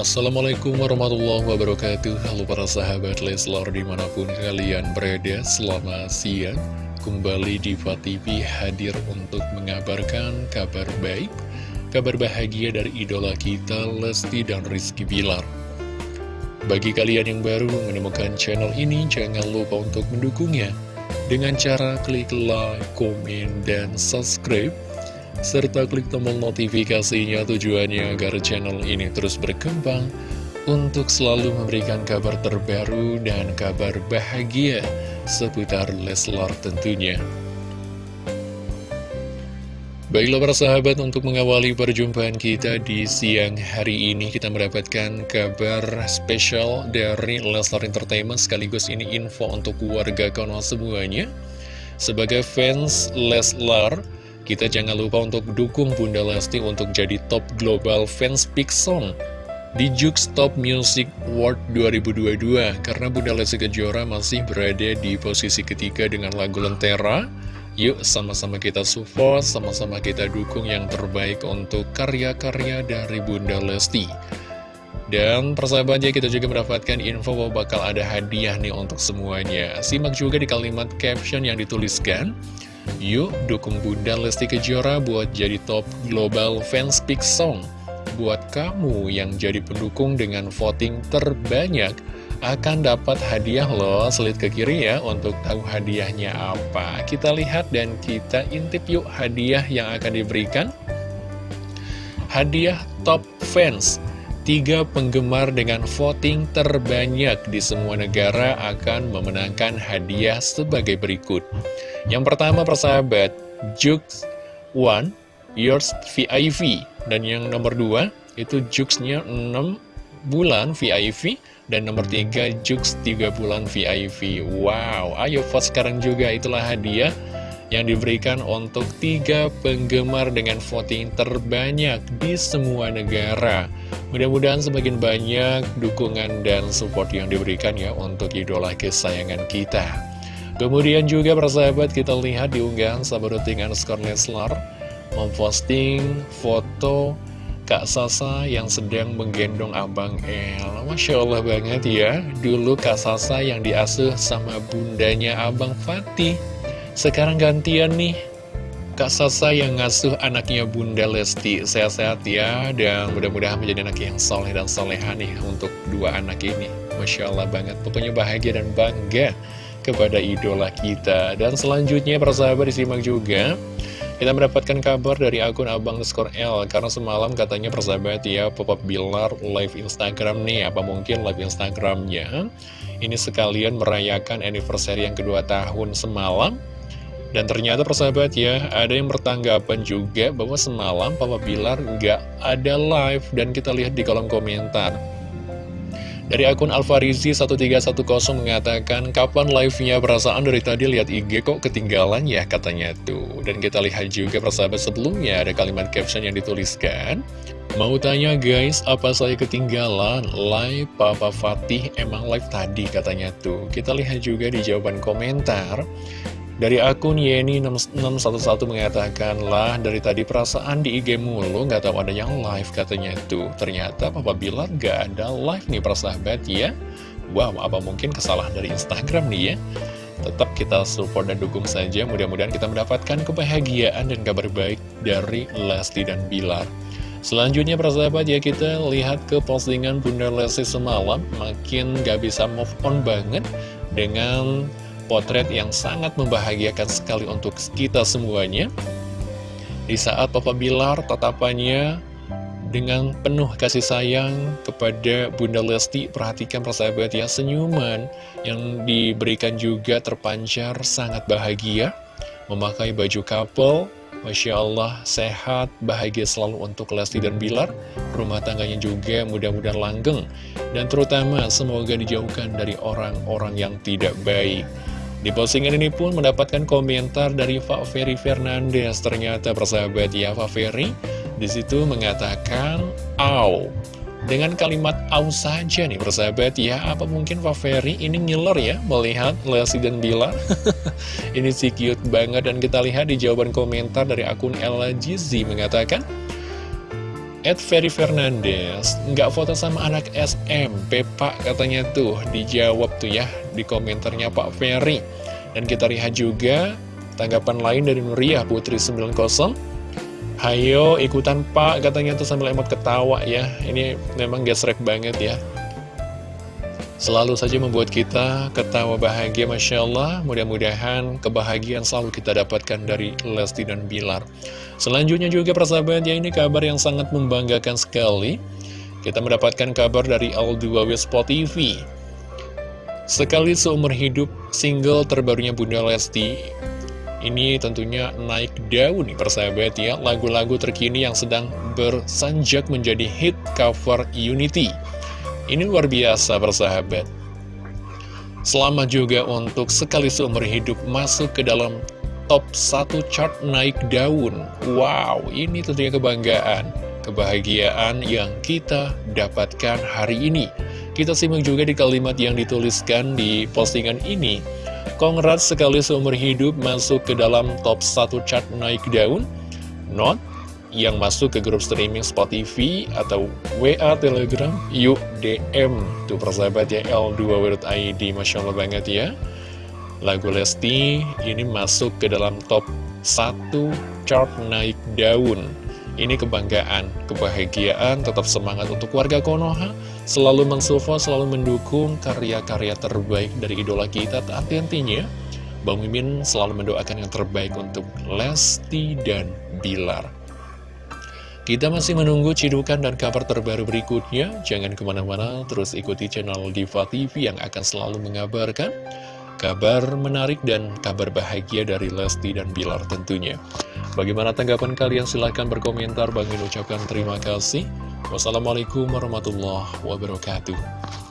Assalamualaikum warahmatullahi wabarakatuh. Halo para sahabat Leslar di mana pun kalian berada Selamat siang. Kembali di TV hadir untuk mengabarkan kabar baik Kabar bahagia dari idola kita Lesti dan Rizky Bilar. Bagi kalian yang baru menemukan channel ini Jangan lupa untuk mendukungnya. Dengan cara klik like, komen, dan subscribe serta klik tombol notifikasinya tujuannya agar channel ini terus berkembang untuk selalu memberikan kabar terbaru dan kabar bahagia seputar Leslar tentunya. Baiklah para sahabat, untuk mengawali perjumpaan kita di siang hari ini kita mendapatkan kabar spesial dari Leslar Entertainment sekaligus ini info untuk warga Konoha semuanya. Sebagai fans Leslar, kita jangan lupa untuk dukung Bunda Lesti untuk jadi top global fans Big Song di Jux Top Music Award 2022 karena Bunda Lesti Kejora masih berada di posisi ketiga dengan lagu Lentera. Yuk sama-sama kita support, sama-sama kita dukung yang terbaik untuk karya-karya dari Bunda Lesti. Dan persahabatnya kita juga mendapatkan info bahwa bakal ada hadiah nih untuk semuanya. Simak juga di kalimat caption yang dituliskan. Yuk dukung Bunda Lesti Kejora buat jadi top global fans Big Song. Buat kamu yang jadi pendukung dengan voting terbanyak akan dapat hadiah loh selit ke kiri ya untuk tahu hadiahnya apa. Kita lihat dan kita intip yuk hadiah yang akan diberikan. Hadiah top fans Tiga penggemar dengan voting terbanyak di semua negara akan memenangkan hadiah sebagai berikut. Yang pertama persahabat, Jux One, Yours VIP. Dan yang nomor dua, itu Juxnya 6 bulan VIP. Dan nomor tiga, Jux 3 bulan VIP. Wow, ayo vote sekarang juga, itulah hadiah yang diberikan untuk tiga penggemar dengan voting terbanyak di semua negara. Mudah-mudahan semakin banyak dukungan dan support yang diberikan ya untuk idola kesayangan kita. Kemudian juga persahabat kita lihat di unggahan sahabat underscore Leslar memposting foto Kak Sasa yang sedang menggendong Abang El. Masya Allah banget ya, dulu Kak Sasa yang diasuh sama bundanya Abang Fatih. Sekarang gantian nih. Kak Sasa yang ngasuh anaknya Bunda Lesti. Sehat-sehat ya Dan mudah-mudahan menjadi anak yang soleh dan soleha nih Untuk dua anak ini. Masya Allah banget. Pokoknya bahagia dan bangga Kepada idola kita. Dan selanjutnya persahabat disimak juga. Kita mendapatkan kabar dari akun Abang Skor L. Karena semalam katanya persahabat ya Pop-up Bilar live Instagram nih. Apa mungkin live Instagramnya? Ini sekalian merayakan anniversary yang kedua tahun semalam dan ternyata persahabat ya, ada yang bertanggapan juga bahwa semalam Papa Bilar nggak ada live dan kita lihat di kolom komentar. Dari akun Alfarizi 1310 mengatakan, kapan live-nya perasaan dari tadi lihat IG kok ketinggalan ya katanya tuh. Dan kita lihat juga persahabat sebelumnya ada kalimat caption yang dituliskan. Mau tanya guys, apa saya ketinggalan? Live Papa Fatih emang live tadi katanya tuh. Kita lihat juga di jawaban komentar. Dari akun Yeni611 mengatakan lah dari tadi perasaan di IG mulu nggak tahu ada yang live katanya tuh. Ternyata Papa bilang nggak ada live nih persahabat ya. Wow, apa mungkin kesalahan dari Instagram nih ya? Tetap kita support dan dukung saja, mudah-mudahan kita mendapatkan kebahagiaan dan kabar baik dari Lesti dan Bilar. Selanjutnya persahabat ya kita lihat ke postingan Bunda Lesti semalam Makin gak bisa move on banget dengan potret yang sangat membahagiakan sekali untuk kita semuanya. Di saat Papa Bilar tatapannya dengan penuh kasih sayang kepada Bunda Lesti, perhatikan persahabat ya, senyuman yang diberikan juga terpancar sangat bahagia, memakai baju couple, Masya Allah, sehat, bahagia selalu untuk Lesti dan Bilar, rumah tangganya juga mudah-mudahan langgeng, dan terutama semoga dijauhkan dari orang-orang yang tidak baik. Di postingan ini pun mendapatkan komentar dari Pak Ferry Fernandez. Ternyata persahabat ya Pak Ferry di situ mengatakan, Au. Dengan kalimat au saja nih persahabat ya, apa mungkin Pak Ferry ini ngiler ya melihat Lesti dan Bila? ini sih cute banget dan kita lihat di jawaban komentar dari akun Ella mengatakan, Ed Ferry Fernandez nggak foto sama anak SMP pak katanya tuh. Dijawab tuh ya di komentarnya Pak Ferry. Dan kita lihat juga tanggapan lain dari Nuria Putri 90 Hayo ikutan pak katanya tuh sambil emot ketawa ya. Ini memang gesrek banget ya Selalu saja membuat kita ketawa bahagia Masya Allah. Mudah-mudahan kebahagiaan selalu kita dapatkan dari Lesti dan Bilar. Selanjutnya juga persahabat ya ini kabar yang sangat membanggakan sekali. Kita mendapatkan kabar dari L2W Spot TV Sekali seumur hidup single terbarunya Bunda Lesti. Ini tentunya naik daun nih persahabat ya. Lagu-lagu terkini yang sedang bersanjak menjadi hit cover Unity ini luar biasa bersahabat. Selamat juga untuk sekali seumur hidup masuk ke dalam top 1 chart naik daun. Wow, ini tentunya kebanggaan, kebahagiaan yang kita dapatkan hari ini. Kita simak juga di kalimat yang dituliskan di postingan ini. Congrats sekali seumur hidup masuk ke dalam top 1 chart naik daun. Not yang masuk ke grup streaming Spotify atau WA Telegram, yuk DM. Tuh persahabat ya, L2.id, Masya Allah banget ya. Lagu Lesti ini masuk ke dalam top 1 chart naik daun. Ini kebanggaan, kebahagiaan, tetap semangat untuk warga Konoha. Selalu mensupport, selalu mendukung karya-karya terbaik dari idola kita. Tapi intinya, Bang Mimin selalu mendoakan yang terbaik untuk Lesti dan Bilar. Kita masih menunggu cidukan dan kabar terbaru berikutnya. Jangan ke mana-mana, terus ikuti channel Diva TV yang akan selalu mengabarkan kabar menarik dan kabar bahagia dari Lesti dan Bilar tentunya. Bagaimana tanggapan kalian? Silahkan berkomentar. Bagi ucapkan terima kasih. Wassalamualaikum warahmatullahi wabarakatuh.